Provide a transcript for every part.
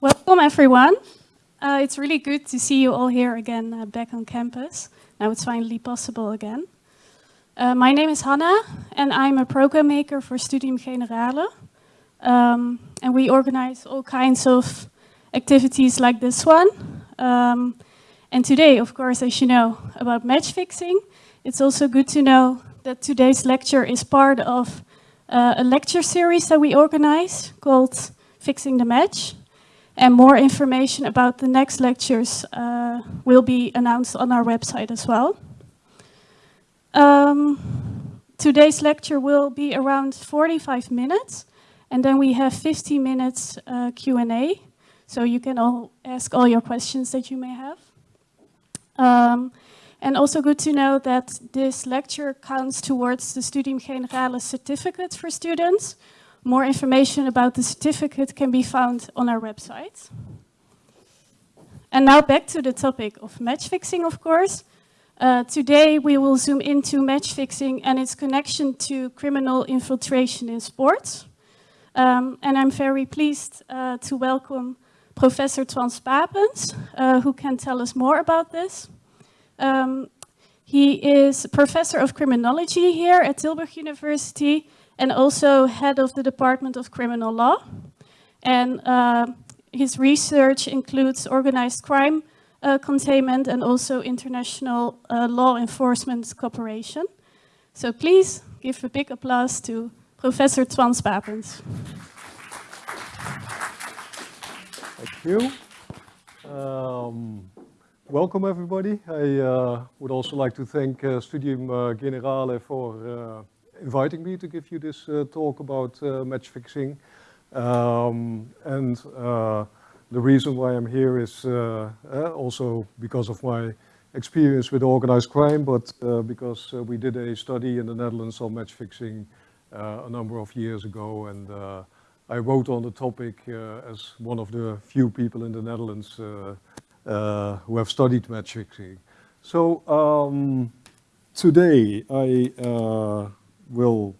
Welcome everyone. Uh, it's really good to see you all here again uh, back on campus. Now it's finally possible again. Uh, my name is Hanna and I'm a program maker for Studium Generale. Um, and we organize all kinds of activities like this one. Um, and today, of course, as you know about match fixing, it's also good to know that today's lecture is part of uh, a lecture series that we organize called Fixing the Match. And more information about the next lectures uh, will be announced on our website as well. Um, today's lecture will be around 45 minutes, and then we have 50 minutes uh, Q&A, so you can all ask all your questions that you may have. Um, and also good to know that this lecture counts towards the Studium Generale certificate for students, more information about the certificate can be found on our website. And now back to the topic of match fixing, of course. Uh, today we will zoom into match fixing and its connection to criminal infiltration in sports. Um, and I'm very pleased uh, to welcome Professor Toine Spapens, uh, who can tell us more about this. Um, he is professor of criminology here at Tilburg University and also head of the Department of Criminal Law. And uh, his research includes organized crime uh, containment and also international uh, law enforcement cooperation. So please give a big applause to Professor Toine Spapens. Thank you. Um, welcome everybody. I uh, would also like to thank uh, Studium uh, Generale for uh, inviting me to give you this uh, talk about match fixing. Um, and the reason why I'm here is also because of my experience with organized crime, but because we did a study in the Netherlands on match fixing a number of years ago. And I wrote on the topic as one of the few people in the Netherlands uh, who have studied match fixing. So um, today I uh, will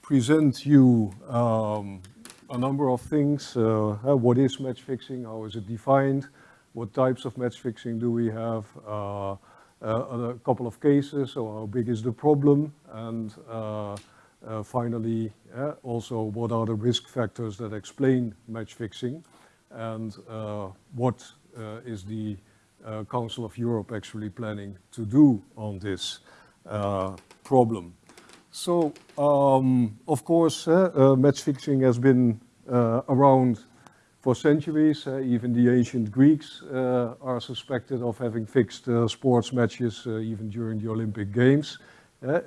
present you um, a number of things. Uh, uh, what is match fixing? How is it defined? What types of match fixing do we have? Uh, uh a couple of cases, so how big is the problem? And uh, uh, finally, also what are the risk factors that explain match fixing? And what is the Council of Europe actually planning to do on this problem? So, um, of course, uh, uh, match fixing has been uh, around for centuries. Uh, even the ancient Greeks uh, are suspected of having fixed uh, sports matches even during the Olympic Games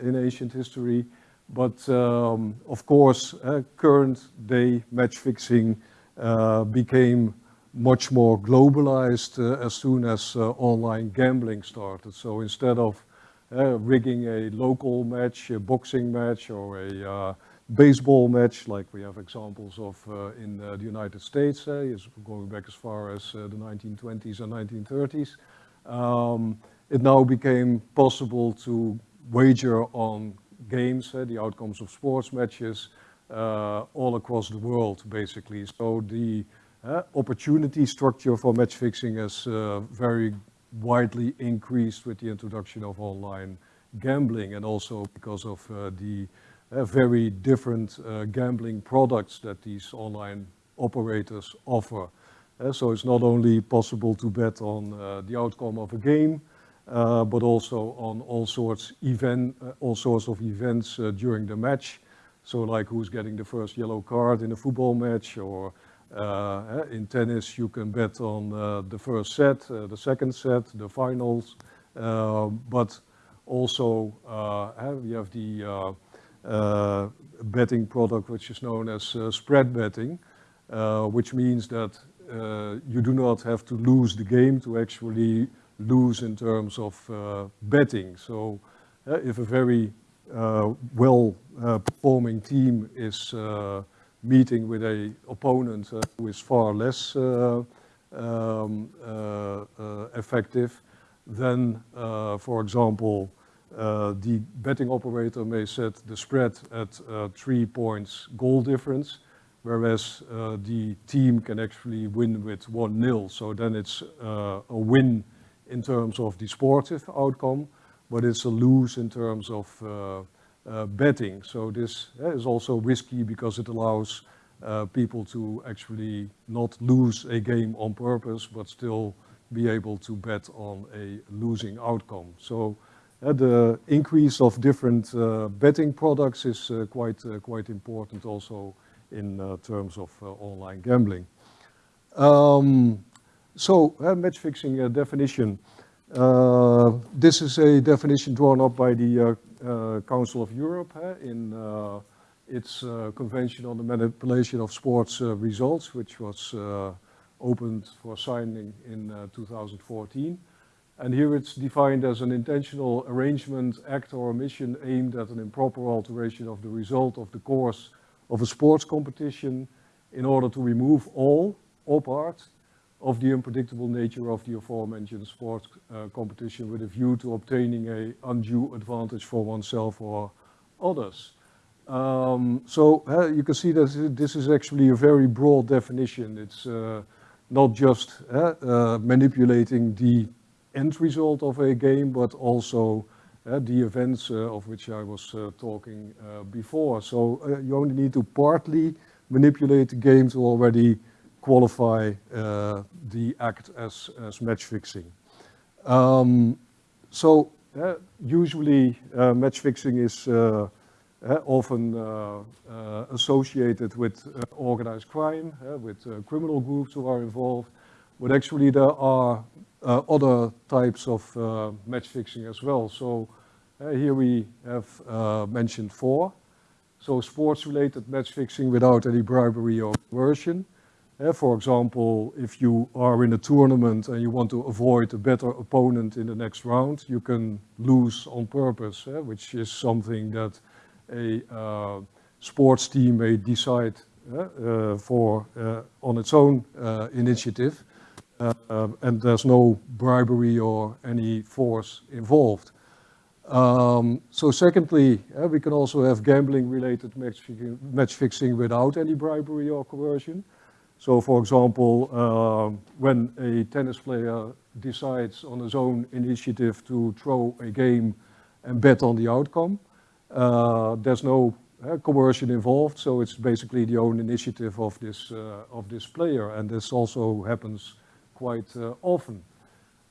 in ancient history. But um, of course, current day match fixing became much more globalized as soon as online gambling started. So instead of uh, rigging a local match, a boxing match or a uh, baseball match like we have examples of uh, in uh, the United States, uh, is going back as far as uh, the 1920s and 1930s. Um, it now became possible to wager on games, eh, the outcomes of sports matches, eh, all across the world basically. So the eh, opportunity structure for match fixing has very widely increased with the introduction of online gambling and also because of the very different gambling products that these online operators offer. Uh, so it's not only possible to bet on uh, the outcome of a game, Uh, but also on all sorts event, uh, all sorts of events uh, during the match. So like who's getting the first yellow card in a football match or uh, eh, in tennis, you can bet on uh, the first set, uh, the second set, the finals, um, but also eh, we have the betting product which is known as spread betting, which means that you do not have to lose the game to actually lose in terms of uh, betting. So uh, if a very uh, well performing team is meeting with a opponent uh, who is far less uh, um, uh, effective, then, uh, for example, uh, the betting operator may set the spread at uh, three points goal difference, whereas uh, the team can actually win with 1-0. So then it's uh, a win in terms of the sportive outcome, but it's a lose in terms of uh, uh, betting. So this uh, is also risky because it allows uh, people to actually not lose a game on purpose, but still be able to bet on a losing outcome. So uh, the increase of different uh, betting products is quite, quite important also in terms of online gambling. Um, so, uh, match fixing uh, definition. Uh, this is a definition drawn up by the Council of Europe in its Convention on the Manipulation of Sports Results, which was opened for signing in uh, 2014. And here it's defined as an intentional arrangement, act or omission aimed at an improper alteration of the result of the course of a sports competition in order to remove all or part of the unpredictable nature of the aforementioned sports uh, competition with a view to obtaining a undue advantage for oneself or others. Um, so uh, you can see that this is actually a very broad definition. It's uh, not just uh, uh, manipulating the end result of a game, but also uh, the events of which I was talking before. So you only need to partly manipulate the game to already qualify uh, the act as, as match fixing. Um, so uh, usually uh, match fixing is uh, uh, often uh, associated with organized crime, with criminal groups who are involved, but actually there are other types of match fixing as well. So here we have mentioned four. So sports-related match fixing without any bribery or coercion. Uh, for example, if you are in a tournament and you want to avoid a better opponent in the next round, you can lose on purpose, uh, which is something that a uh, sports team may decide uh, uh, for uh, on its own uh, initiative, uh, um, and there's no bribery or any force involved. Um, so secondly, we can also have gambling-related match, fixing- match fixing without any bribery or coercion. So for example, um, when a tennis player decides on his own initiative to throw a game and bet on the outcome, uh, there's no uh, coercion involved, so it's basically the own initiative of this, uh, of this player, and this also happens quite uh, often.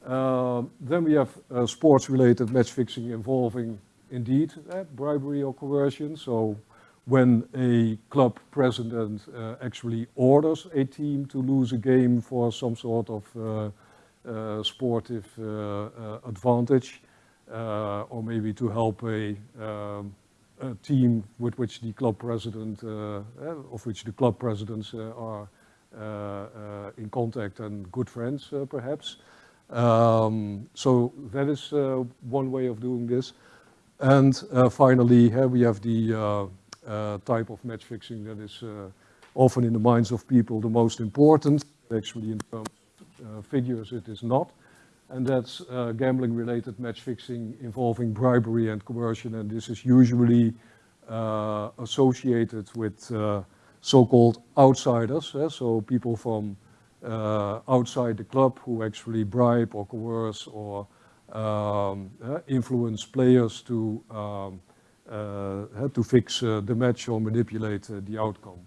Uh, then we have uh, sports-related match fixing involving indeed uh, bribery or coercion. So when a club president uh, actually orders a team to lose a game for some sort of uh, uh, sportive uh, uh, advantage, uh, or maybe to help a, um, a team with which the club president, of which the club presidents are in contact and good friends, perhaps. Um, so that is one way of doing this. And finally, here we have the type of match fixing that is uh, often in the minds of people the most important. Actually, in terms of uh, figures, it is not. And that's uh, gambling-related match fixing involving bribery and coercion. And this is usually uh, associated with uh, so-called outsiders, eh, so people from uh, outside the club who actually bribe or coerce or um, uh, influence players to um, uh, to fix uh, the match or manipulate uh, the outcome.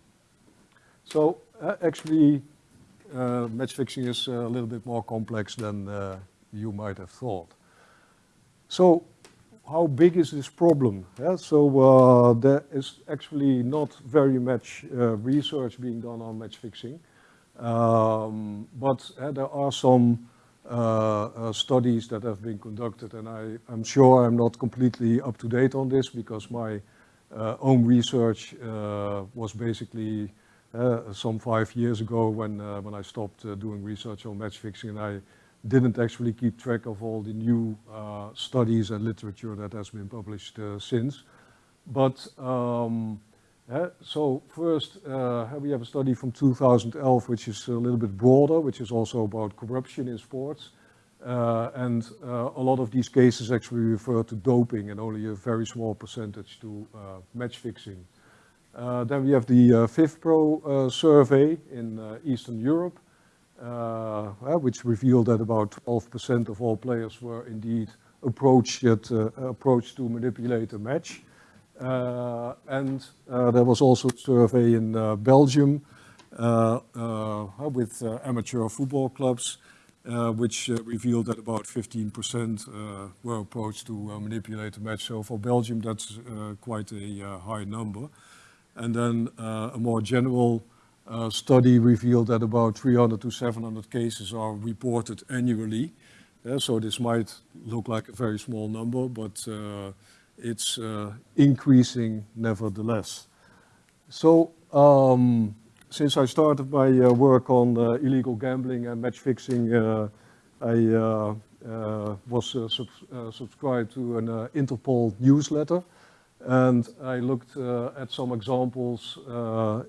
So actually, match fixing is a little bit more complex than you might have thought. So how big is this problem? Yeah, so uh, there is actually not very much uh, research being done on match fixing, um, but uh, there are some studies that have been conducted, and I, I'm sure I'm not completely up to date on this because my uh, own research uh, was basically uh, some five years ago when, uh, when I stopped uh, doing research on match fixing and I didn't actually keep track of all the new uh, studies and literature that has been published uh, since. But um, uh, so first, uh, we have a study from 2011, which is a little bit broader, which is also about corruption in sports. Uh, and uh, a lot of these cases actually refer to doping and only a very small percentage to uh, match fixing. Uh, then we have the uh, FIFPro survey in Eastern Europe, which revealed that about 12% of all players were indeed approached, yet, approached to manipulate a match. Uh, and uh, there was also a survey in uh, Belgium with amateur football clubs uh, which uh, revealed that about 15% uh, were approached to manipulate the match. So for Belgium, that's quite a high number. And then a more general study revealed that about 300 to 700 cases are reported annually. Yeah, so this might look like a very small number, but uh, it's uh, increasing nevertheless. So um, since I started my uh, work on uh, illegal gambling and match fixing, uh, I was sub subscribed to an Interpol newsletter. And I looked at some examples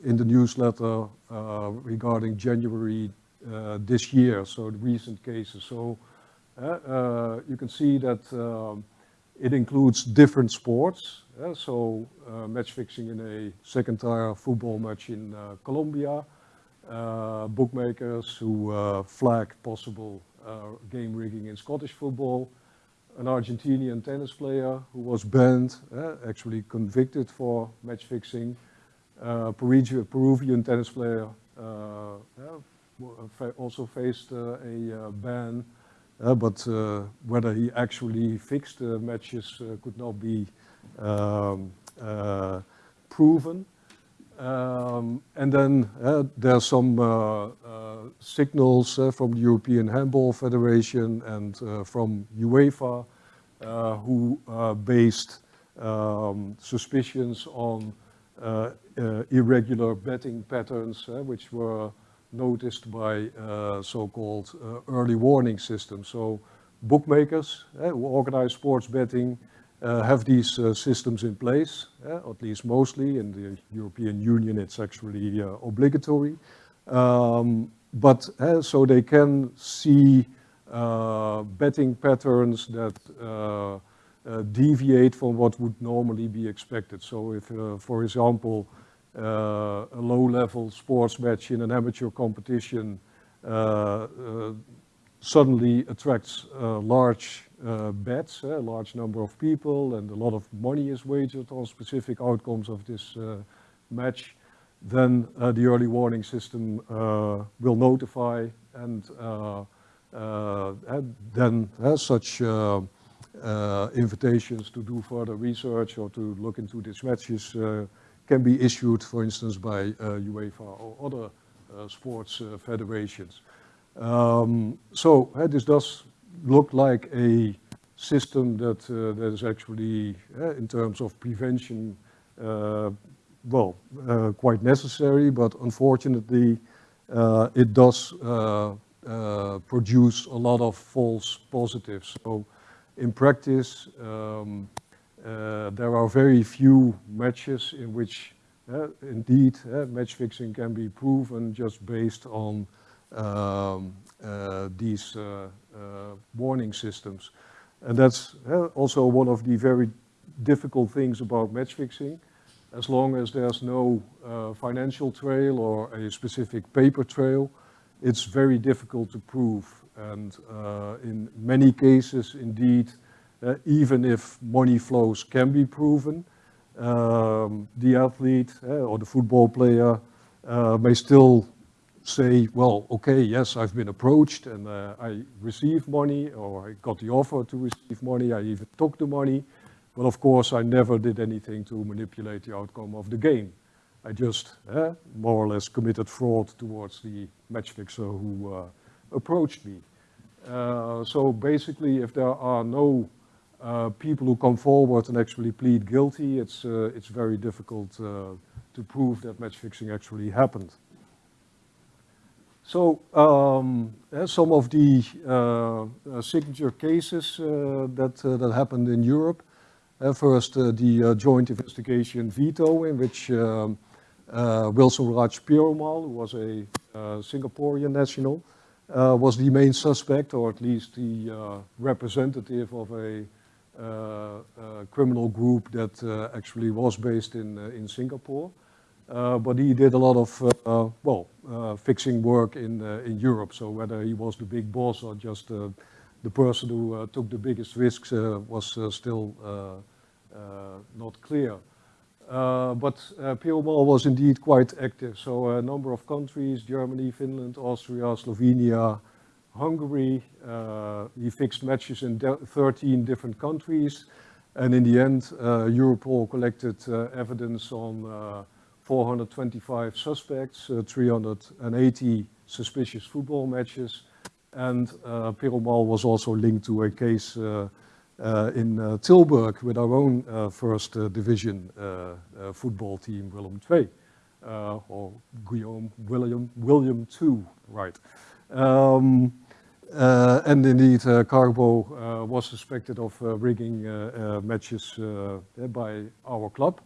in the newsletter regarding January this year, so the recent cases. So you can see that um, it includes different sports. Uh, so uh, match fixing in a second tier football match in uh, Colombia, uh, bookmakers who uh, flag possible uh, game rigging in Scottish football, an Argentinian tennis player who was banned, actually convicted for match fixing, Peruvian, Peruvian tennis player also faced a ban uh, but uh, whether he actually fixed the matches uh, could not be um, proven. Um, and then uh, there are some uh, uh, signals from the European Handball Federation and from UEFA who based um, suspicions on irregular betting patterns, which were noticed by uh, so-called uh, early warning systems. So bookmakers uh, who organize sports betting have these systems in place, at least mostly. In the European Union, it's actually obligatory. Um, but so they can see uh, betting patterns that uh, uh, deviate from what would normally be expected. So if, for example, uh, a low-level sports match in an amateur competition uh, uh, suddenly attracts large bets, a large number of people, and a lot of money is wagered on specific outcomes of this match, then uh, the early warning system uh, will notify and, uh, then such invitations to do further research or to look into these matches can be issued, for instance, by uh, UEFA or other uh, sports uh, federations. Um, so this does look like a system that, that is actually, in terms of prevention, well, quite necessary, but unfortunately, it does uh, produce a lot of false positives. So in practice, um, uh, there are very few matches in which uh, indeed uh, match fixing can be proven just based on um, these warning systems. And that's also one of the very difficult things about match fixing. As long as there's no uh, financial trail or a specific paper trail, it's very difficult to prove. And uh, in many cases, indeed, uh, even if money flows can be proven, um, the athlete uh, or the football player uh, may still say, well, okay, yes, I've been approached and I received money or I got the offer to receive money, I even took the money, but of course I never did anything to manipulate the outcome of the game. I just more or less committed fraud towards the match fixer who approached me. So basically, if there are no uh, people who come forward and actually plead guilty, it's, uh, it's very difficult uh, to prove that match fixing actually happened. So um, some of the uh, uh, signature cases that, that happened in Europe. first, the joint investigation Veto, in which um, Wilson Raj Perumal, who was a Singaporean national, was the main suspect, or at least the representative of a Uh, uh, criminal group that uh, actually was based in, uh, in Singapore. but he did a lot of, well, fixing work in, in Europe. So whether he was the big boss or just the person who took the biggest risks was still not clear. Uh, but uh, was indeed quite active. So a number of countries, Germany, Finland, Austria, Slovenia, Hungary. Uh, he fixed matches in 13 different countries. And in the end, uh, Europol collected uh, evidence on uh, 425 suspects, 380 suspicious football matches. And uh, Perumal was also linked to a case uh, in uh, Tilburg with our own uh, first division football team, Willem II, or Guillaume William, William II, right. Um, uh, Uh, and indeed, uh, Carbo uh, was suspected of uh, rigging uh, matches eh, by our club.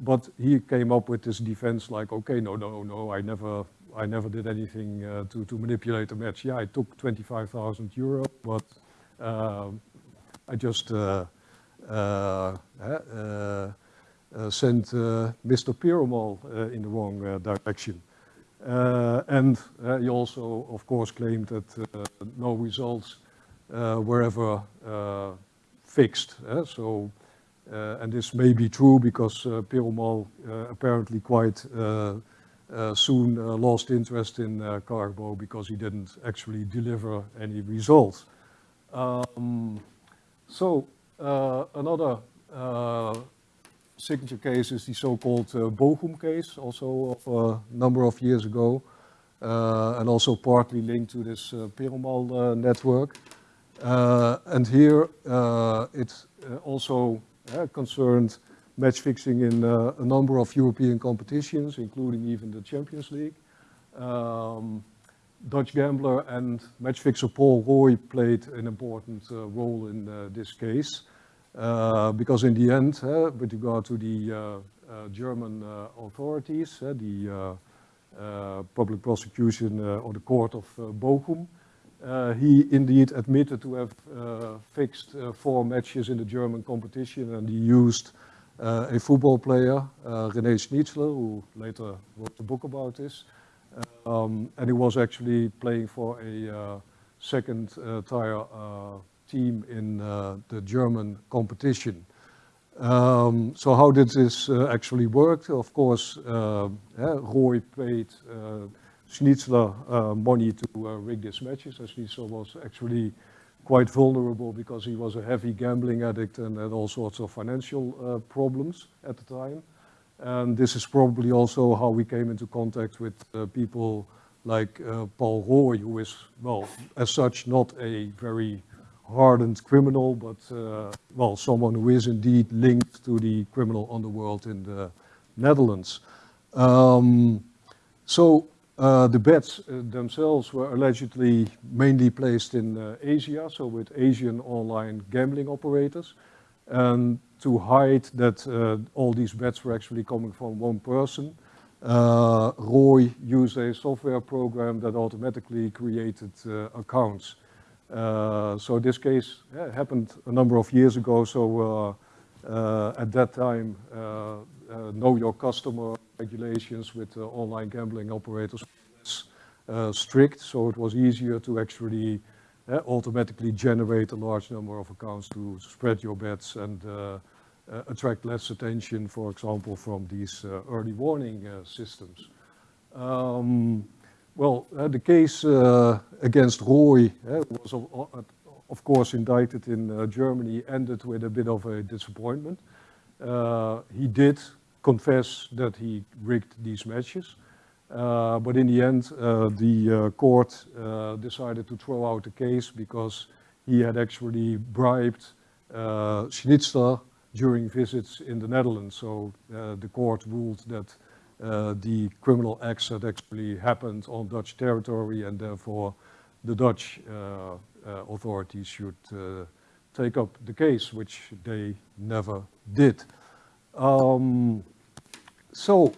but he came up with this defense like, okay, no, no, no, I never, I never did anything to, to manipulate the match. Yeah, I took 25,000 euro, but I just uh, uh, eh, uh, sent Mr. Perumal in the wrong direction. And he also, of course, claimed that no results were ever fixed. so, and this may be true because uh, Perumal apparently quite uh, soon uh, lost interest in uh, Carbo because he didn't actually deliver any results. Um, so uh, another uh, signature case is the so-called uh, Bochum case, also of a number of years ago, uh, and also partly linked to this uh, Perumal uh, network. and here it also concerned match fixing in a number of European competitions, including even the Champions League. Um, Dutch gambler and match fixer Paul Rooij played an important uh, role in uh, this case. Uh, because in the end, with regard to the German authorities, the public prosecution or the court of Bochum, uh, he indeed admitted to have uh, fixed uh, four matches in the German competition and he used a football player, René Schnitzler, who later wrote a book about this, um, and he was actually playing for a uh, second uh, tier uh, team in the German competition. Um, so how did this actually work? Of course, Rooij paid Schnitzler uh, money to uh, rig these matches. And Schnitzler was actually quite vulnerable because he was a heavy gambling addict and had all sorts of financial uh, problems at the time. And this is probably also how we came into contact with uh, people like uh, Paul Rooij, who is, well, as such, not a very hardened criminal, but, uh, well, someone who is indeed linked to the criminal underworld in the Netherlands. Um, so uh, the bets uh, themselves were allegedly mainly placed in uh, Asia, so with Asian online gambling operators. And to hide that uh, all these bets were actually coming from one person. Uh, Rooij used a software program that automatically created uh, accounts. Uh, so this case happened a number of years ago. So uh, uh, at that time, know your customer regulations with online gambling operators strict. So it was easier to actually automatically generate a large number of accounts to spread your bets and uh, attract less attention, for example, from these uh, early warning uh, systems. Um, well, the case against Rooij who was of, course indicted in Germany ended with a bit of a disappointment. he did confess that he rigged these matches. Uh, but in the end, uh, the uh, court decided to throw out the case because he had actually bribed Schnitzler during visits in the Netherlands. So uh, the court ruled that uh, the criminal acts had actually happened on Dutch territory and therefore the Dutch uh, authorities should take up the case, which they never did. Um, so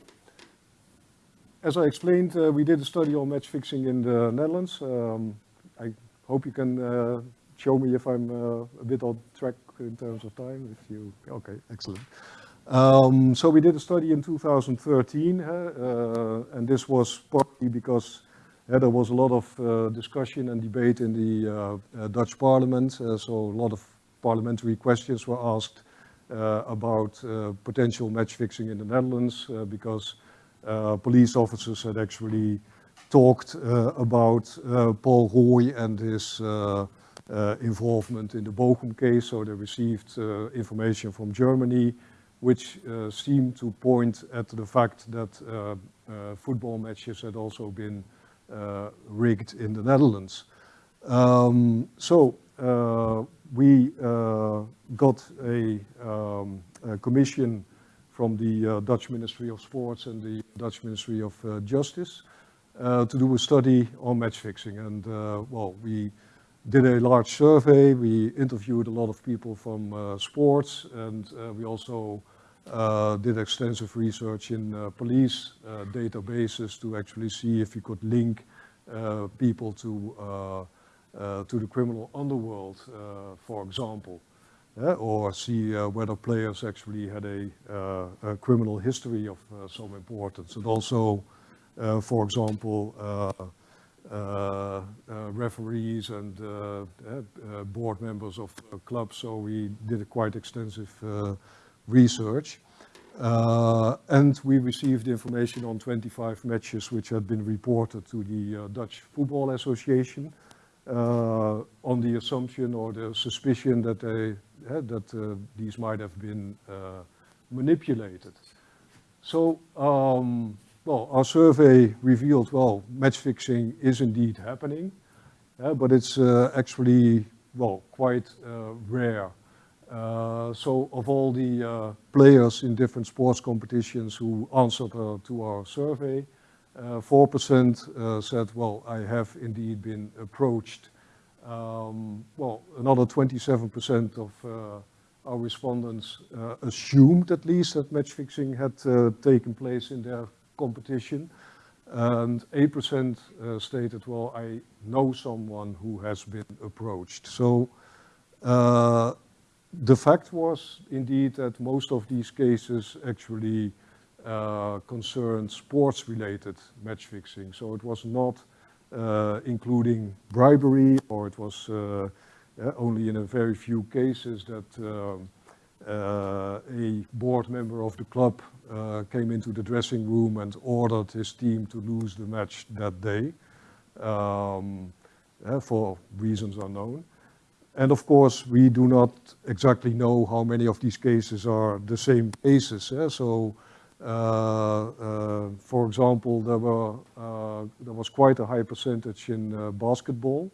as I explained, uh, we did a study on match fixing in the Netherlands. Um, I hope you can uh, show me if I'm uh, a bit on track in terms of time. If you, okay, excellent. Um, so we did a study in 2013, uh, and this was partly because uh, there was a lot of uh, discussion and debate in the uh, uh, Dutch parliament, uh, so a lot of parliamentary questions were asked about potential match fixing in the Netherlands because police officers had actually talked about Paul Rooij and his involvement in the Bochum case, so they received information from Germany which uh, seemed to point at the fact that uh, uh, football matches had also been rigged in the Netherlands. Um, so we got a, um, a, commission from the Dutch Ministry of Sports and the Dutch Ministry of Justice to do a study on match fixing. And well, we did a large survey. We interviewed a lot of people from uh, sports and uh, we also uh, did extensive research in uh, police uh, databases to actually see if you could link uh, people to, uh, uh, to the criminal underworld, for example. or see whether players actually had a, a criminal history of some importance. And also, for example, uh, uh, referees and uh, board members of clubs. So we did a quite extensive research. Uh, and we received information on 25 matches which had been reported to the uh, Dutch Football Association uh, on the assumption or the suspicion that, they, that uh, these might have been uh, manipulated. So, um, well, our survey revealed, well, match fixing is indeed happening, but it's uh, actually, well, quite rare. Uh, so of all the uh, players in different sports competitions who answered uh, to our survey, 4% said, well, I have indeed been approached. Um, well, another 27% of our respondents uh, assumed at least that match fixing had uh, taken place in their competition. And 8% uh, stated, well, I know someone who has been approached. So the fact was indeed that most of these cases actually uh, concerned sports-related match fixing. So it was not uh, including bribery, or it was uh, only in a very few cases that um, uh, a board member of the club uh, came into the dressing room and ordered his team to lose the match that day um, for reasons unknown. And of course, we do not exactly know how many of these cases are the same cases. Eh? So, uh, uh, for example, there, were, uh, there was quite a high percentage in uh, basketball.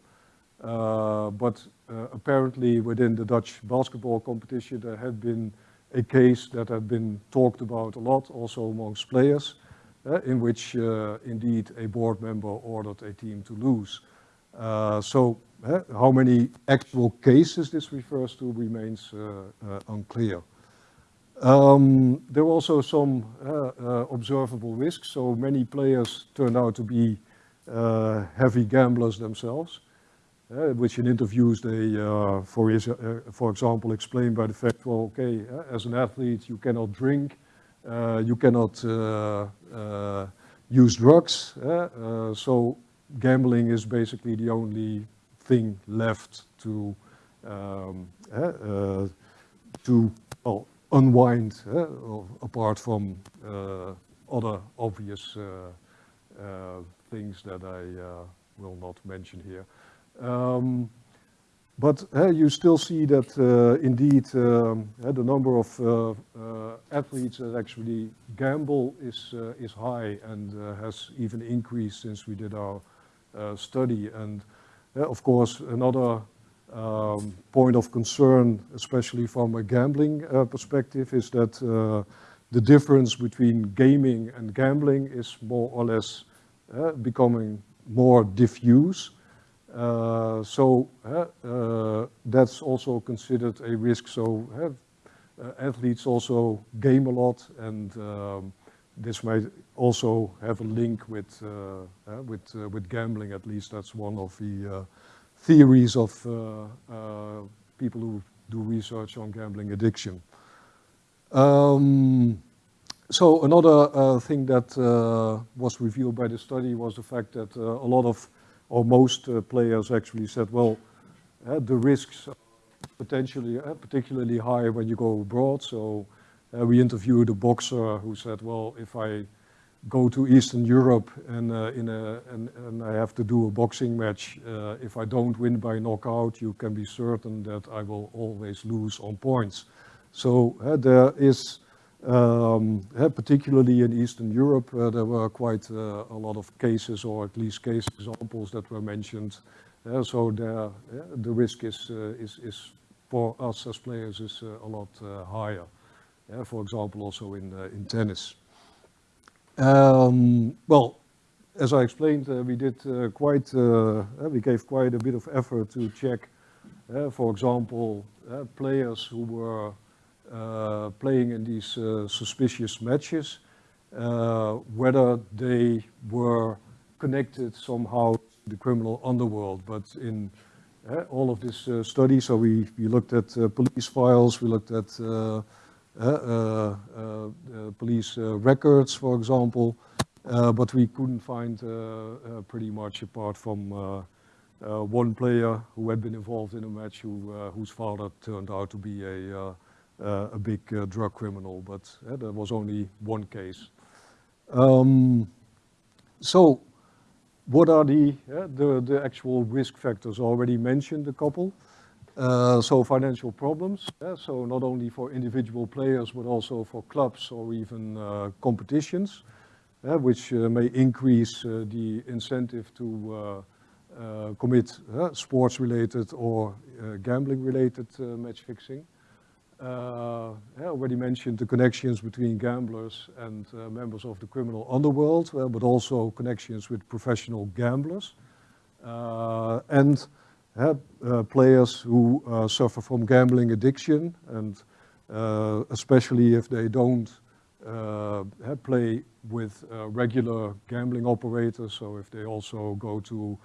Uh, but uh, apparently within the Dutch basketball competition, there had been a case that had been talked about a lot, also amongst players, in which indeed a board member ordered a team to lose. so how many actual cases this refers to remains uh, uh, unclear. Um, there were also some uh, observable risks, so many players turned out to be heavy gamblers themselves. Uh, which in interviews they, uh, for, his, uh, for example, explain by the fact, well, okay, as an athlete you cannot drink, you cannot use drugs, so gambling is basically the only thing left to um, uh, to well, unwind apart from uh, other obvious uh, things that I will not mention here. Um, but uh, you still see that uh, indeed um, uh, the number of athletes that actually gamble is, is high and has even increased since we did our study. And of course, another um, point of concern, especially from a gambling uh, perspective, is that uh, the difference between gaming and gambling is more or less uh, becoming more diffuse. Uh, so uh, uh, that's also considered a risk. So athletes also game a lot and um, this might also have a link with, uh, uh, with, uh, with gambling, at least that's one of the uh, theories of people who do research on gambling addiction. Um, so another thing that was revealed by the study was the fact that a lot of, or most players actually said, well, the risks are potentially, particularly high when you go abroad, so uh, we interviewed a boxer who said, well, if I go to Eastern Europe and, uh, in a, and, and, I have to do a boxing match, uh, if I don't win by knockout, you can be certain that I will always lose on points. So uh, there is, um, uh, particularly in Eastern Europe, uh, there were quite a lot of cases, or at least case examples that were mentioned. so there, the risk is, is, is for us as players is a lot higher yeah, for example, also in, uh, in tennis. Um, well, as I explained, uh, we did uh, quite, we gave quite a bit of effort to check, for example, players who were playing in these suspicious matches, whether they were connected somehow to the criminal underworld. But in uh, all of this uh, study, so we, we looked at uh, police files, we looked at uh, uh, Uh, uh, uh, police uh, records, for example, but we couldn't find pretty much apart from one player who had been involved in a match who, whose father turned out to be a, a big drug criminal, but there was only one case. Um, so what are the, uh, the, the actual risk factors? Already mentioned a couple. Uh, so financial problems, yeah, so not only for individual players, but also for clubs or even uh, competitions, uh, which uh, may increase uh, the incentive to uh, commit sports-related or gambling-related match fixing. I already mentioned the connections between gamblers and members of the criminal underworld, but also connections with professional gamblers. and players who uh, suffer from gambling addiction and uh, especially if they don't play with regular gambling operators, so if they also go to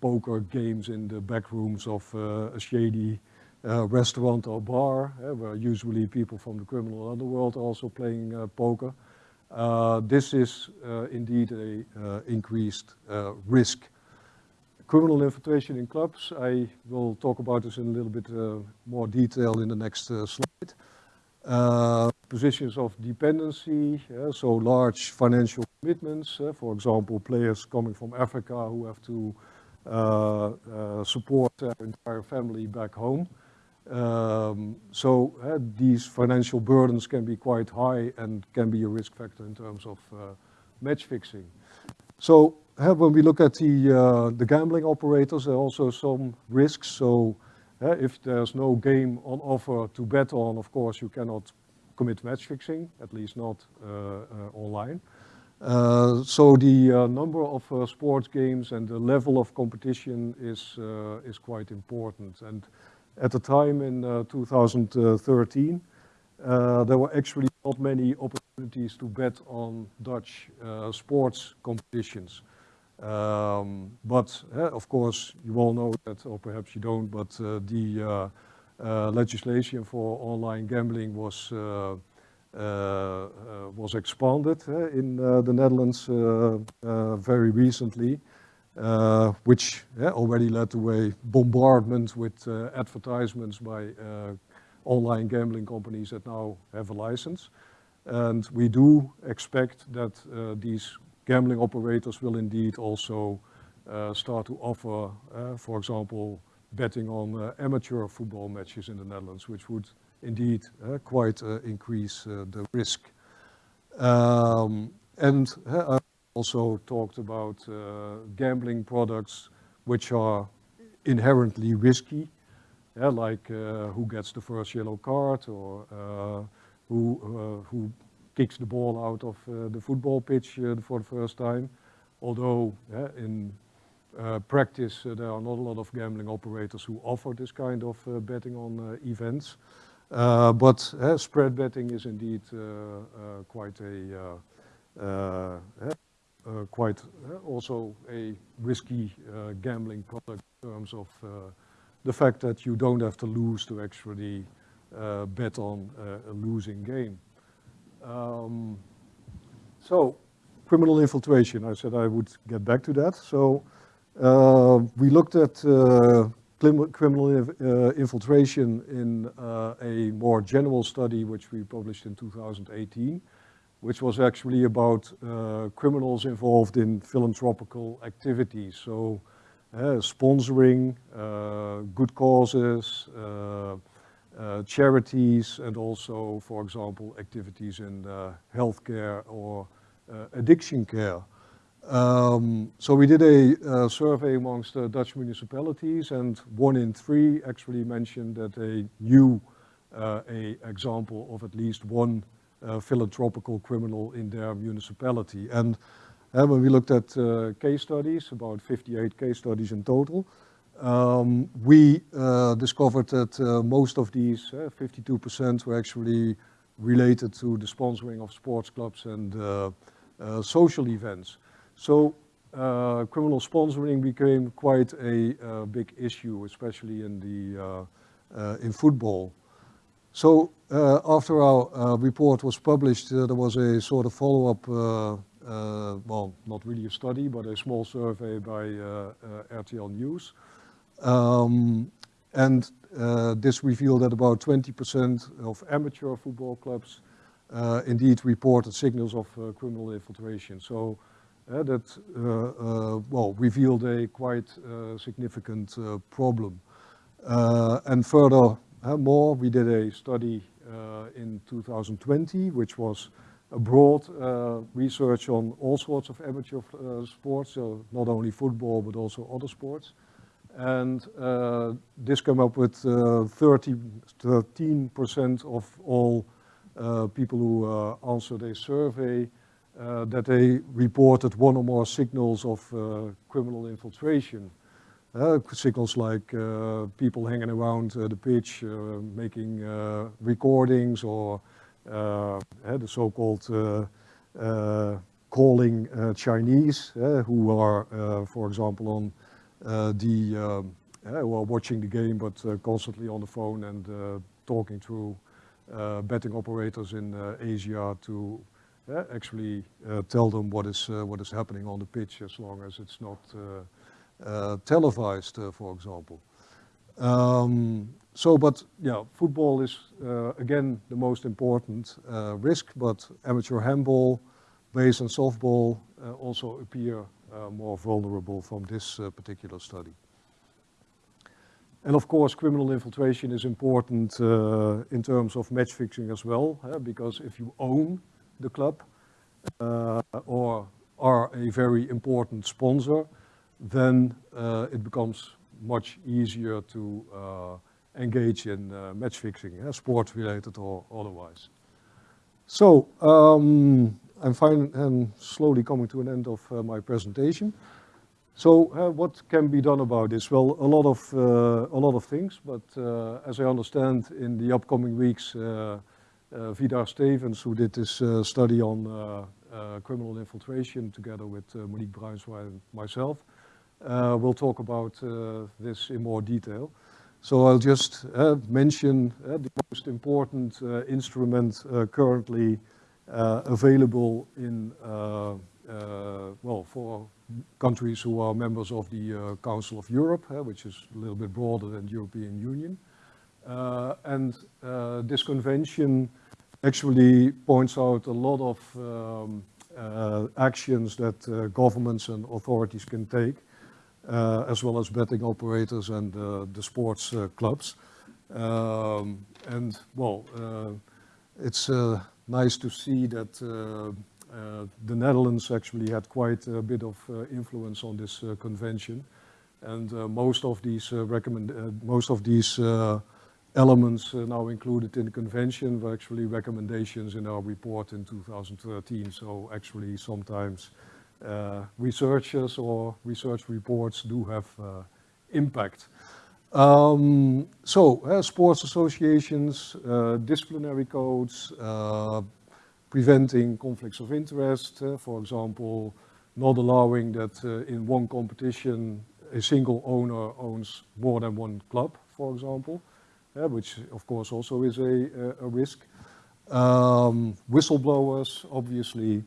poker games in the back rooms of a shady uh, restaurant or bar, uh, where usually people from the criminal underworld are also playing uh, poker. this is indeed a increased risk criminal infiltration in clubs. I will talk about this in a little bit uh, more detail in the next uh, slide. Uh, positions of dependency, so large financial commitments, uh, for example, players coming from Africa who have to uh, uh, support their entire family back home. Um, so these financial burdens can be quite high and can be a risk factor in terms of match fixing. So when we look at the, uh, the gambling operators, there are also some risks. So if there's no game on offer to bet on, of course, you cannot commit match fixing, at least not uh, uh, online. Uh, so the uh, number of uh, sports games and the level of competition is, is quite important. And at the time in 2013, there were actually not many opportunities to bet on Dutch sports competitions. Um, but uh, of course, you all know that, or perhaps you don't, but uh, the uh, uh legislation for online gambling was uh, uh, was expanded in the Netherlands very recently, which already led to a bombardment with advertisements by online gambling companies that now have a license. And we do expect that these gambling operators will indeed also uh, start to offer, uh, for example, betting on uh, amateur football matches in the Netherlands, which would indeed quite increase the risk. Um, and I also talked about gambling products which are inherently risky, yeah, like uh, who gets the first yellow card or uh, who, uh, who kicks the ball out of uh, the football pitch uh, for the first time. Although in uh, practice there are not a lot of gambling operators who offer this kind of betting on events. Uh, but uh, spread betting is indeed uh, uh, quite a uh, quite also a risky gambling product in terms of the fact that you don't have to lose to actually bet on a losing game. Um, so criminal infiltration, I said I would get back to that. So uh, we looked at uh, criminal uh, infiltration in uh, a more general study which we published in 2018, which was actually about uh, criminals involved in philanthropical activities. So uh, sponsoring good causes, charities, and also, for example, activities in healthcare or addiction care. Um, so we did a uh, survey amongst uh, Dutch municipalities and one in three actually mentioned that they knew uh, a example of at least one uh, philanthropical criminal in their municipality. And uh, when we looked at uh, case studies, about 58 case studies in total, um, we discovered that most of these, 52% were actually related to the sponsoring of sports clubs and social events. So uh, criminal sponsoring became quite a uh, big issue, especially in the uh, uh in football. So uh, after our uh, report was published, there was a sort of follow-up, well, not really a study, but a small survey by RTL News. Um, and this revealed that about 20% of amateur football clubs indeed reported signals of criminal infiltration. So uh, that uh, well revealed a quite significant problem. and further more, we did a study in 2020, which was a broad uh, research on all sorts of amateur uh, sports, so not only football but also other sports. And uh, this came up with 13% of all people who answered a survey uh, that they reported one or more signals of uh, criminal infiltration. Uh, signals like uh, people hanging around uh, the pitch, uh, making recordings or the so-called calling Chinese, who are, for example, on the, um, who are watching the game but constantly on the phone and talking to betting operators in Asia to uh, actually uh, tell them what is, uh, what is happening on the pitch as long as it's not televised, for example. Um, so, but yeah, football is again the most important risk, but amateur handball, base and softball also appear more vulnerable from this particular study. And of course, criminal infiltration is important uh, in terms of match fixing as well, because if you own the club uh, or are a very important sponsor, then uh, it becomes much easier to uh, engage in match fixing, sports related or otherwise. So um, I'm fine and slowly coming to an end of uh, my presentation. So uh, what can be done about this? Well, a lot of uh, a lot of things, but as I understand, in the upcoming weeks, uh, Vidar Stevens, who did this uh, study on uh, criminal infiltration together with Monique Bruinsma and myself, we'll talk about this in more detail. So I'll just mention the most important instrument currently available in, well, for countries who are members of the uh, Council of Europe, uh, which is a little bit broader than the European Union. Uh, and this convention actually points out a lot of um, uh, actions that uh, governments and authorities can take, uh, as well as betting operators and uh, the sports uh, clubs. Um, and well, uh, it's nice to see that uh, uh, the Netherlands actually had quite a bit of uh, influence on this convention. And most of these recommend most of these elements uh, now included in the convention were actually recommendations in our report in 2013. So actually sometimes uh, researchers or research reports do have uh, impact. Um, so, uh, sports associations, uh, disciplinary codes, uh, preventing conflicts of interest, uh, for example, not allowing that uh, in one competition a single owner owns more than one club, for example, uh, which of course also is a, a risk. Um, whistleblowers, obviously,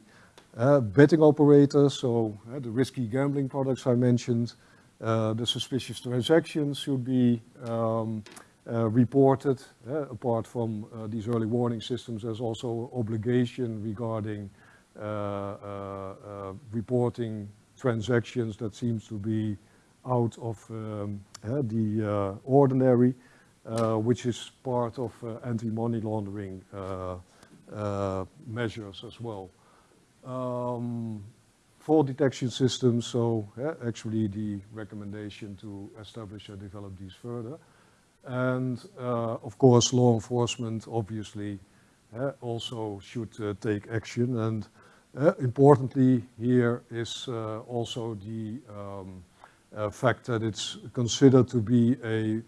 betting operators, so the risky gambling products I mentioned, the suspicious transactions should be um, uh, reported. Uh, apart from uh, these early warning systems, there's also obligation regarding reporting transactions that seems to be out of um, the ordinary, which is part of anti-money laundering measures as well. Um, fall detection systems, so yeah, actually the recommendation to establish and develop these further. And uh, of course, law enforcement obviously uh, also should uh, take action. And uh, importantly here is uh, also the um, uh, fact that it's considered to be a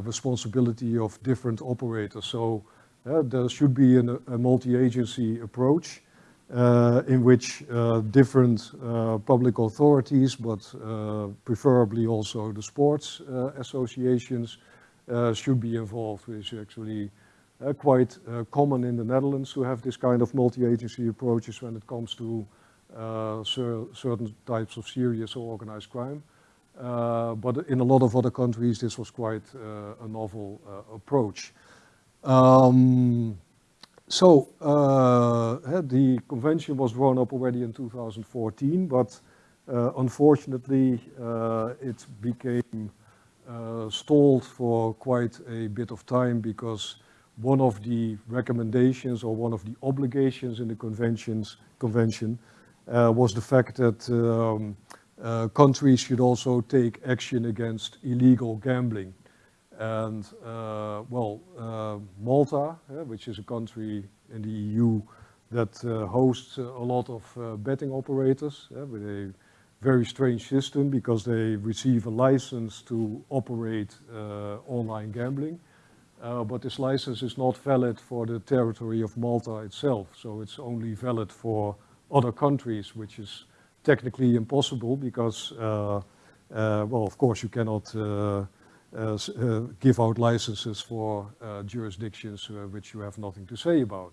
responsibility of different operators. So there should be an, a multi-agency approach uh, in which uh, different uh, public authorities, but preferably also the sports associations, should be involved, which is actually uh, quite uh, common in the Netherlands to have this kind of multi-agency approaches when it comes to uh, cer certain types of serious or organized crime. but in a lot of other countries, this was quite a novel approach. Um, so uh, the convention was drawn up already in 2014, but uh, unfortunately uh, it became uh, stalled for quite a bit of time because one of the recommendations or one of the obligations in the conventions, convention uh, was the fact that um, uh, countries should also take action against illegal gambling. And uh, well, uh, Malta, which is a country in the EU that uh, hosts a lot of uh, betting operators with a very strange system because they receive a license to operate uh, online gambling. but this license is not valid for the territory of Malta itself. So it's only valid for other countries, which is technically impossible because, well, of course you cannot give out licenses for uh, jurisdictions which you have nothing to say about.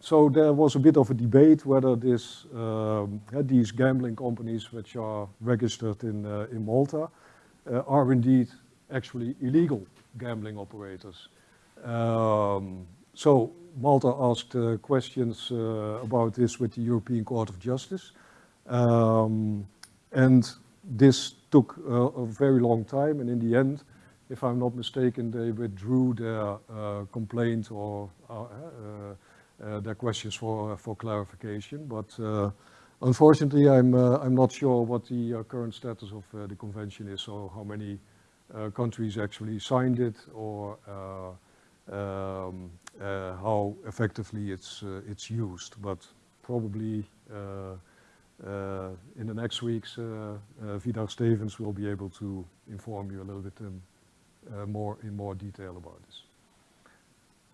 so there was a bit of a debate whether this, um, these gambling companies which are registered in, in Malta are indeed actually illegal gambling operators. Um, so Malta asked uh, questions uh, about this with the European Court of Justice. Um, and this took uh, a very long time and in the end, if I'm not mistaken, they withdrew their uh, complaint or uh, uh, their questions for, for clarification. But unfortunately, I'm, I'm not sure what the current status of the convention is or how many countries actually signed it or um, how effectively it's, it's used. But probably uh, in the next weeks, uh, uh, Vidar Stevens will be able to inform you a little bit in, more in more detail about this.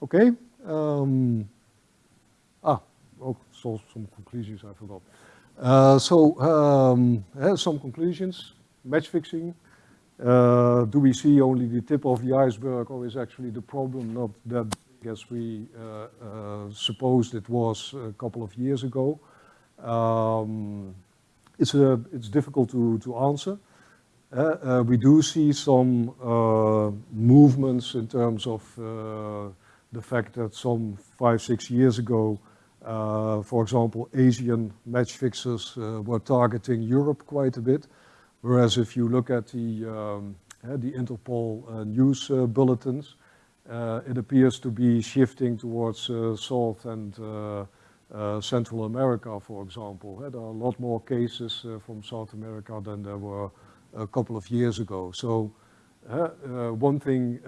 Okay. Um, ah, oh, so some conclusions I forgot. Uh, so um, some conclusions. Match fixing. Uh, do we see only the tip of the iceberg, or is actually the problem not that big as we uh, supposed it was a couple of years ago? Um, it's, a, it's difficult to, to answer. Uh, uh, we do see some uh, movements in terms of uh, the fact that some five, six years ago, uh, for example, Asian match fixers uh, were targeting Europe quite a bit. Whereas if you look at the, um, the Interpol news bulletins, it appears to be shifting towards South and uh, Central America, for example. There are a lot more cases uh, from South America than there were a couple of years ago. So uh, one thing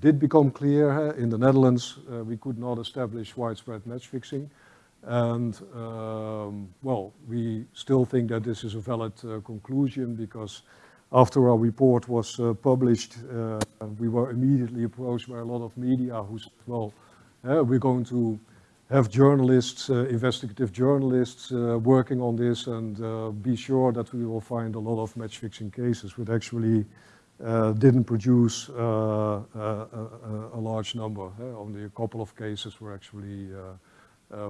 did become clear in the Netherlands, we could not establish widespread match fixing. And um, well, we still think that this is a valid conclusion because after our report was uh, published, uh, we were immediately approached by a lot of media who said, well, uh, we're going to have journalists, uh, investigative journalists uh, working on this and uh, be sure that we will find a lot of match fixing cases, which actually didn't produce a, large number. only a couple of cases were actually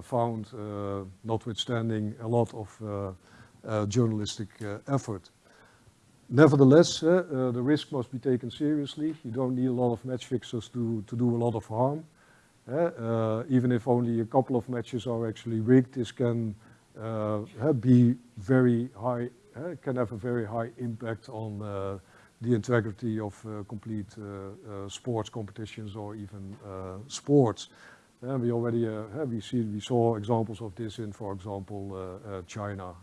found, notwithstanding a lot of journalistic effort. Nevertheless, uh, uh, the risk must be taken seriously. You don't need a lot of match fixers to, to do a lot of harm. Uh, even if only a couple of matches are actually rigged, this can be very high, can have a very high impact on the integrity of uh, complete uh, uh, sports competitions or even sports. we already we see we saw examples of this in, for example, China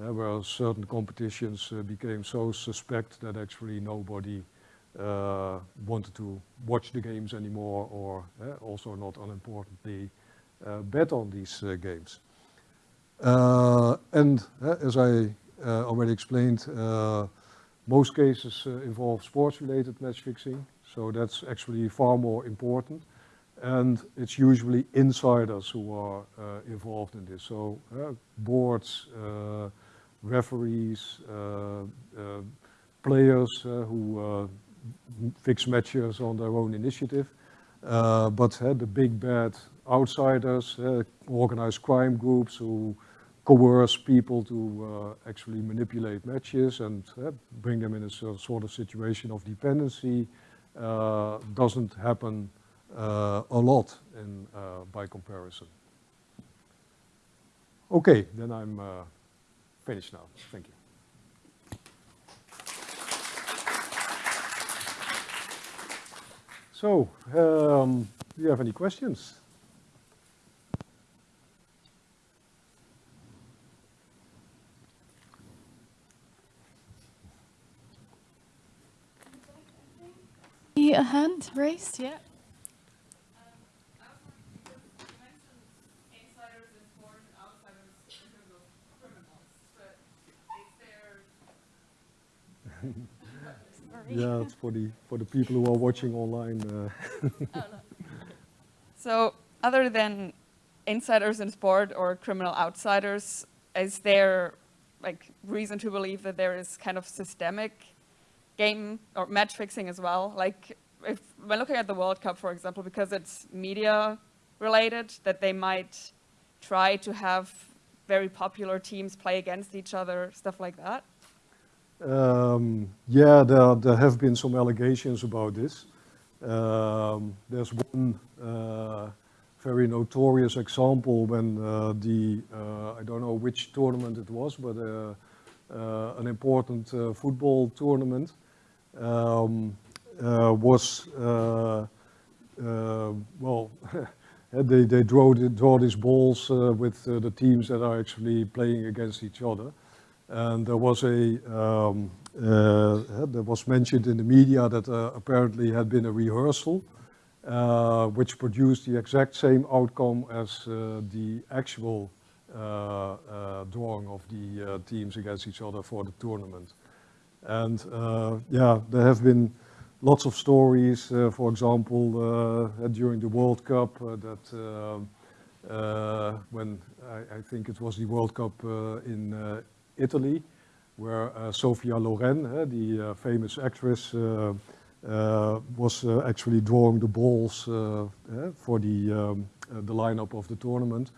uh, where certain competitions uh, became so suspect that actually nobody uh, wanted to watch the games anymore or also not unimportantly bet on these games. and as I already explained, most cases uh, involve sports-related match fixing, so that's actually far more important. And it's usually insiders who are uh, involved in this. So uh, boards, referees, uh, uh, players uh, who fix matches on their own initiative. but the big bad outsiders, organized crime groups who coerce people to uh, actually manipulate matches and uh, bring them in a sort of situation of dependency uh, doesn't happen a lot in, by comparison. Okay, then I'm finished now. Thank you. So, um, do you have any questions? A hand raised, yeah. yeah, it's for the for the people who are watching online. Uh. oh, no. So, other than insiders in sport or criminal outsiders, is there like reason to believe that there is kind of systemic game or match fixing as well? Like, if when looking at the World Cup, for example, because it's media related, that they might try to have very popular teams play against each other, stuff like that. Um, yeah, there, there have been some allegations about this. Um, there's one uh, very notorious example when uh, the, uh, I don't know which tournament it was, but uh, uh, an important uh, football tournament um, was, well, they, they draw, draw these balls with the teams that are actually playing against each other. And there was a, um, uh, there was mentioned in the media that uh, apparently had been a rehearsal, uh, which produced the exact same outcome as uh, the actual uh, uh, drawing of the teams against each other for the tournament. And yeah, there have been lots of stories, for example, during the World Cup that when I, I, think it was the World Cup in Italy, where uh, Sophia Loren, uh, the uh, famous actress, was actually drawing the balls for the, um, the lineup of the tournament.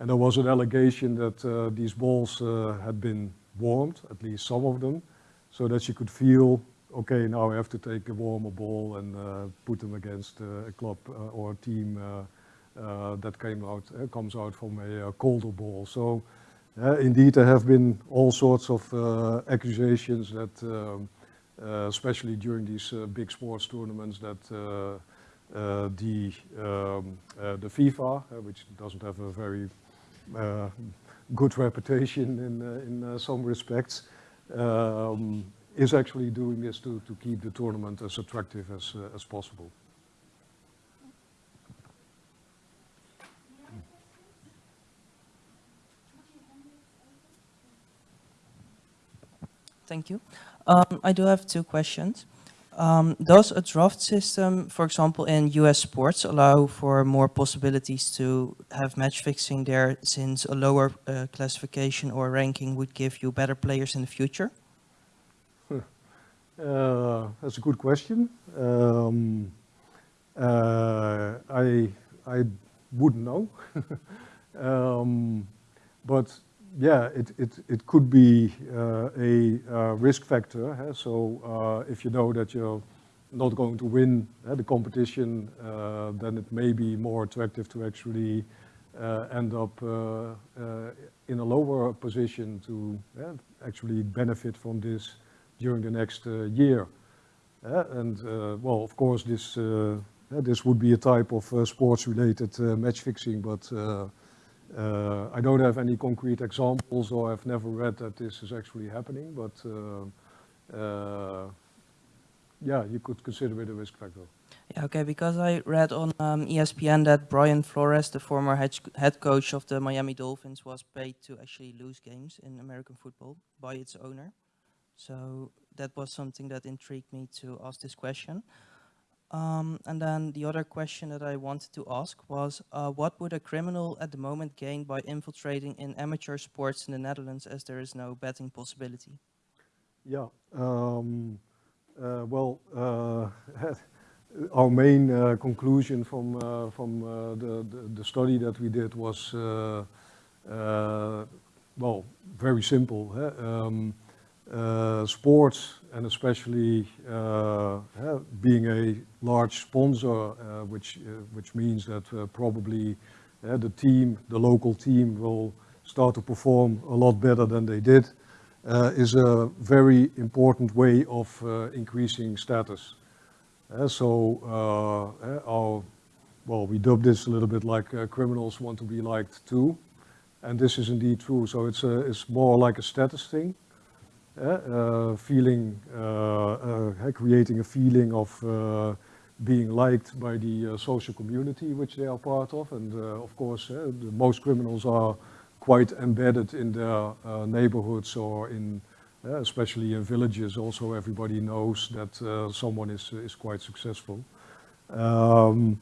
And there was an allegation that these balls had been warmed, at least some of them, so that she could feel okay, now I have to take a warmer ball and uh, put them against uh, a club uh, or a team that came out, comes out from a colder ball. So uh, indeed, there have been all sorts of uh, accusations that, um, uh, especially during these uh, big sports tournaments, that uh, uh, the um, the FIFA, which doesn't have a very good reputation in in some respects, um, is actually doing this to to keep the tournament as attractive as as possible. Thank you. Um, I do have two questions. Um, does a draft system, for example, in US sports, allow for more possibilities to have match fixing there since a lower uh, classification or ranking would give you better players in the future? Uh, that's a good question. Um, uh, I I wouldn't know, um, but yeah, it it it could be uh, a uh, risk factor. Huh? So uh, if you know that you're not going to win uh, the competition, uh, then it may be more attractive to actually end up in a lower position to actually benefit from this during the next year. And well, of course, this this would be a type of sports-related match fixing, but uh, I don't have any concrete examples, or I've never read that this is actually happening. But uh, uh, yeah, you could consider it a risk factor. Yeah, okay, because I read on um, ESPN that Brian Flores, the former head coach of the Miami Dolphins, was paid to actually lose games in American football by its owner. So that was something that intrigued me to ask this question. Um, and then the other question that I wanted to ask was, uh, what would a criminal at the moment gain by infiltrating in amateur sports in the Netherlands as there is no betting possibility? Yeah. Um, uh, well, uh, our main uh, conclusion from uh, from uh, the, the the study that we did was well very simple. Hè? Um, uh, sports and especially uh, being a large sponsor, uh, which uh, which means that uh, probably the team, the local team, will start to perform a lot better than they did is a very important way of increasing status. So, our, well, we dub this a little bit like uh, criminals want to be liked too, and this is indeed true. So it's a, it's more like a status thing, feeling, uh, uh, creating a feeling of being liked by the social community which they are part of, and of course, most criminals are quite embedded in their neighborhoods or in, uh, especially in villages. Also, everybody knows that uh, someone is is quite successful. Um,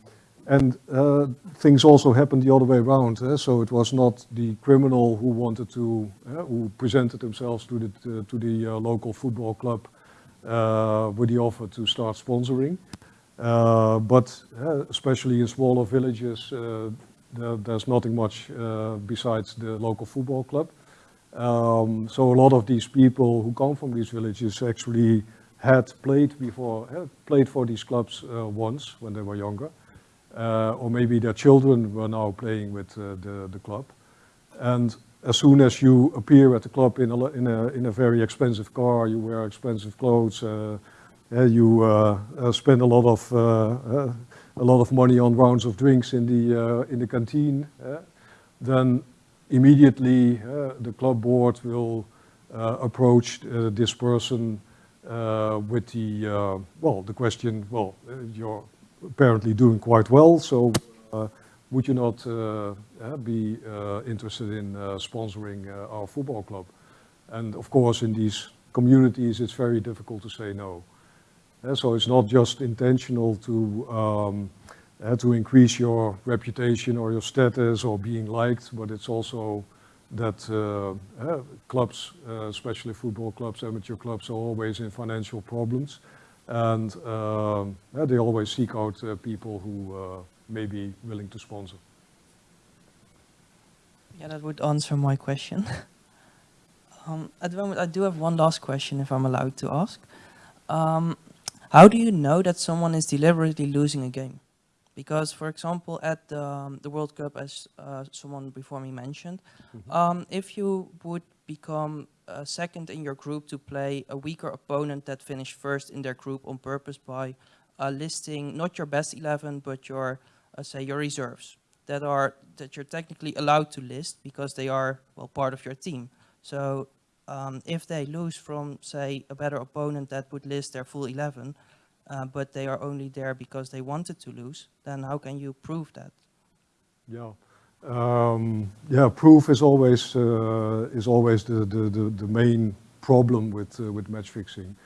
and uh, things also happened the other way around. eh, So it was not the criminal who wanted to, uh, who presented themselves to the to, the uh, local football club uh, with the offer to start sponsoring. Uh, but uh, especially in smaller villages, uh, there, there's nothing much besides the local football club. Um, so a lot of these people who come from these villages actually had played before, had played for these clubs once when they were younger, uh, or maybe their children were now playing with uh, the, the club. And as soon as you appear at the club in a, in a, in a very expensive car, you wear expensive clothes, uh, you uh, uh, spend a lot of uh, a lot of money on rounds of drinks in the in the canteen, then immediately the club board will approach this person with the well the question well you're apparently doing quite well. So uh, would you not uh, uh, be uh, interested in sponsoring our football club? And of course in these communities it's very difficult to say no. Uh, so it's not just intentional to um, uh, to increase your reputation or your status or being liked, but it's also that uh, uh, clubs, especially football clubs, amateur clubs, are always in financial problems, and um, they always seek out uh, people who uh, may be willing to sponsor. Yeah, that would answer my question. um, at the moment, I do have one last question, if I'm allowed to ask. Um, how do you know that someone is deliberately losing a game? Because, for example, at the, um, the World Cup, as uh, someone before me mentioned, um, if you would become uh, second in your group to play a weaker opponent that finished first in their group on purpose by uh, listing not your best 11, but your, uh, say, your reserves that are that you're technically allowed to list because they are well part of your team. So um, if they lose from say a better opponent that would list their full 11, uh, but they are only there because they wanted to lose, then how can you prove that? Yeah. Um, yeah, proof is always uh, is always the, the, the, the main problem with uh, with match fixing.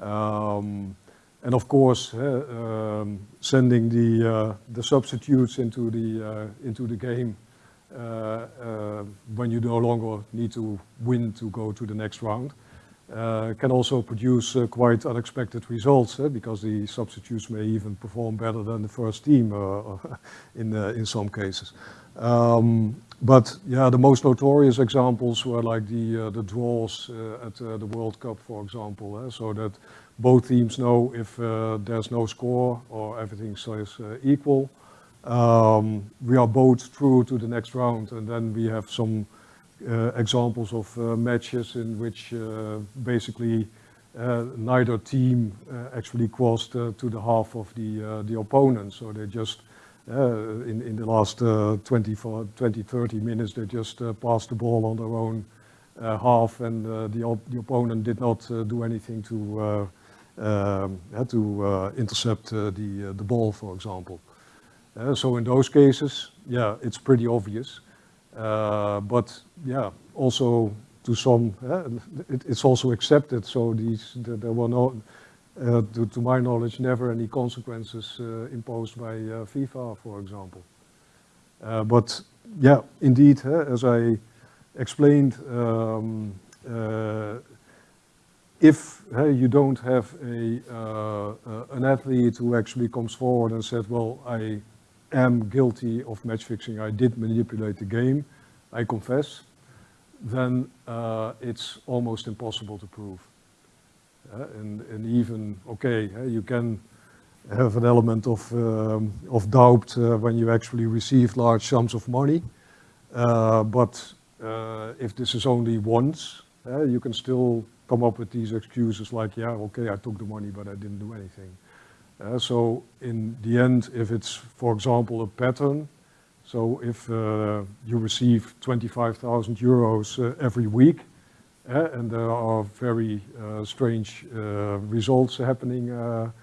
Um, and of course, uh, um, sending the uh, the substitutes into the uh, into the game uh, when you no longer need to win to go to the next round uh, can also produce uh, quite unexpected results eh, because the substitutes may even perform better than the first team uh, in uh, in some cases. Um, but yeah, the most notorious examples were like the uh, the draws uh, at the World Cup, for example, eh, so that both teams know if there's no score or everything stays equal. Um, we are both through to the next round, and then we have some examples of uh, matches in which uh, basically uh, neither team uh, actually crossed uh, to the half of the uh, the opponent. So they just uh, in in the last uh, 20, 20, 30 minutes they just uh, passed the ball on their own uh, half, and uh, the op the opponent did not uh, do anything to uh, um, to uh, intercept uh, the uh, the ball, for example. Uh, so in those cases, yeah, it's pretty obvious. Uh, but yeah, also to some, uh, it, it's also accepted. So these, th there were no, uh, to, to, my knowledge, never any consequences uh, imposed by uh, FIFA, for example. Uh, but yeah, indeed, as I explained, um, uh, if you don't have a, an athlete who actually comes forward and said, well, I am guilty of match fixing, I did manipulate the game, I confess, then uh, it's almost impossible to prove. Uh, and, and even, okay, uh, you can have an element of, um, of doubt uh, when you actually receive large sums of money, uh, but uh, if this is only once, you can still come up with these excuses like, yeah, okay, I took the money, but I didn't do anything. Uh, so in the end, if it's, for example, a pattern, so if uh, you receive 25,000 euros uh, every week, uh, and there are very uh, strange uh, results happening in,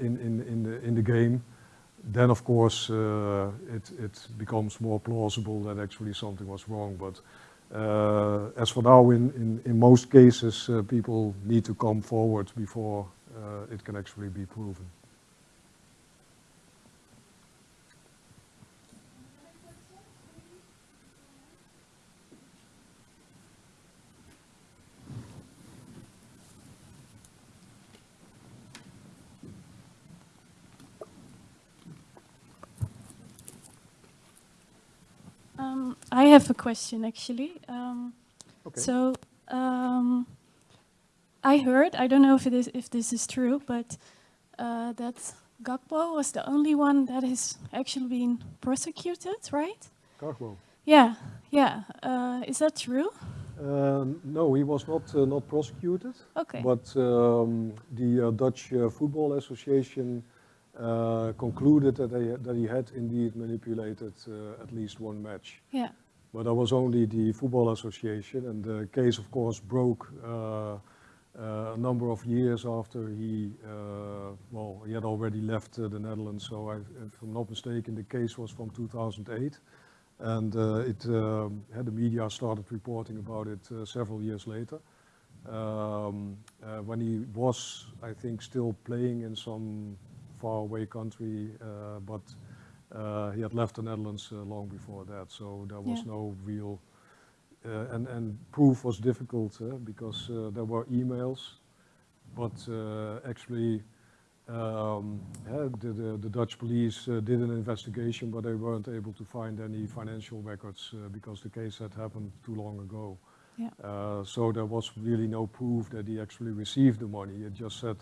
in, in, the, in the game, then of course it, it becomes more plausible that actually something was wrong. But as for now, in, in, in most cases, people need to come forward before it can actually be proven. Um, I have a question actually. Um, Okay. So um, I heard, I don't know if it is if this is true, but uh, that Gakpo was the only one that is actually being prosecuted, right? Cargo. Yeah, yeah. Uh, is that true? Uh, no, he was not uh, not prosecuted, Okay. but um, the uh, Dutch uh, Football Association uh, concluded that, they, that he had indeed manipulated uh, at least one match. yeah. But that was only the Football Association, and the case, of course, broke a number of years after he, uh, well, he had already left uh, the Netherlands. So, I, if I'm not mistaken, the case was from 2008, and uh, it um, had the media started reporting about it uh, several years later. Um, uh, when he was, I think, still playing in some faraway country, uh, but uh, he had left the Netherlands uh, long before that, so there was Yeah. no real uh, and, and proof was difficult uh, because uh, there were emails, but uh, actually um, yeah, the, the, the Dutch police uh, did an investigation, but they weren't able to find any financial records uh, because the case had happened too long ago. Yeah. Uh, so there was really no proof that he actually received the money. It just said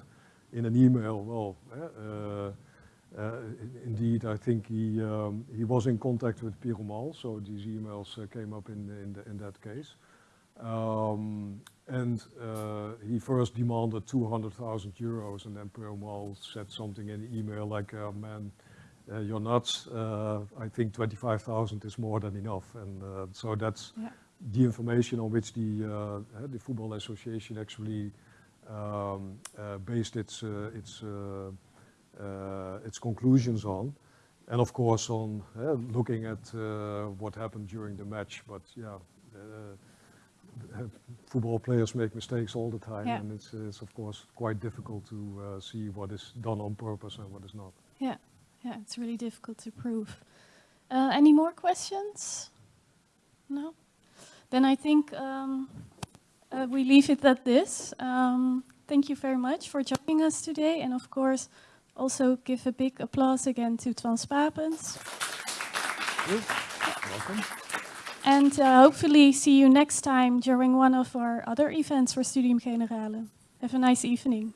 in an email, well, uh, uh, indeed, I think he um, he was in contact with Perumal, so these emails uh, came up in in, the, in that case. Um, and uh, he first demanded 200,000 euros, and then Perumal said something in the email like, uh, "Man, uh, you're nuts. Uh, I think 25,000 is more than enough." And uh, so that's Yeah. the information on which the uh, uh, the football association actually um, uh, based its uh, its uh, uh, its conclusions on, and of course on uh, looking at uh, what happened during the match. But yeah, uh, uh, football players make mistakes all the time, Yeah. and it's, it's of course quite difficult to uh, see what is done on purpose and what is not. Yeah, yeah, it's really difficult to prove. Uh, any more questions? No? Then I think um, uh, we leave it at this. Um, thank you very much for joining us today, and of course, also give a big applause again to Toine Spapens. Welcome. And uh, hopefully see you next time during one of our other events for Studium Generale. Have a nice evening.